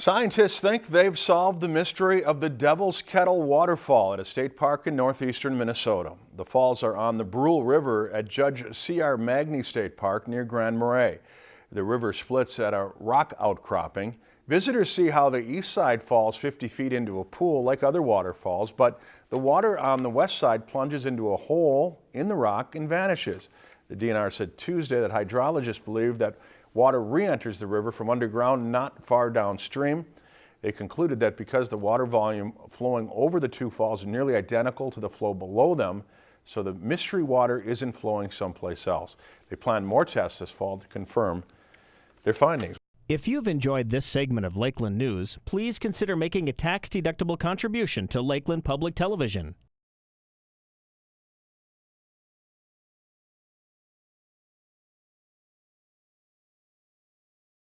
Scientists think they've solved the mystery of the Devil's Kettle waterfall at a state park in northeastern Minnesota. The falls are on the Brule River at Judge C.R. Magney State Park near Grand Marais. The river splits at a rock outcropping. Visitors see how the east side falls 50 feet into a pool like other waterfalls, but the water on the west side plunges into a hole in the rock and vanishes. The DNR said Tuesday that hydrologists believe that Water re-enters the river from underground not far downstream. They concluded that because the water volume flowing over the two falls is nearly identical to the flow below them, so the mystery water isn't flowing someplace else. They plan more tests this fall to confirm their findings. If you've enjoyed this segment of Lakeland News, please consider making a tax-deductible contribution to Lakeland Public Television.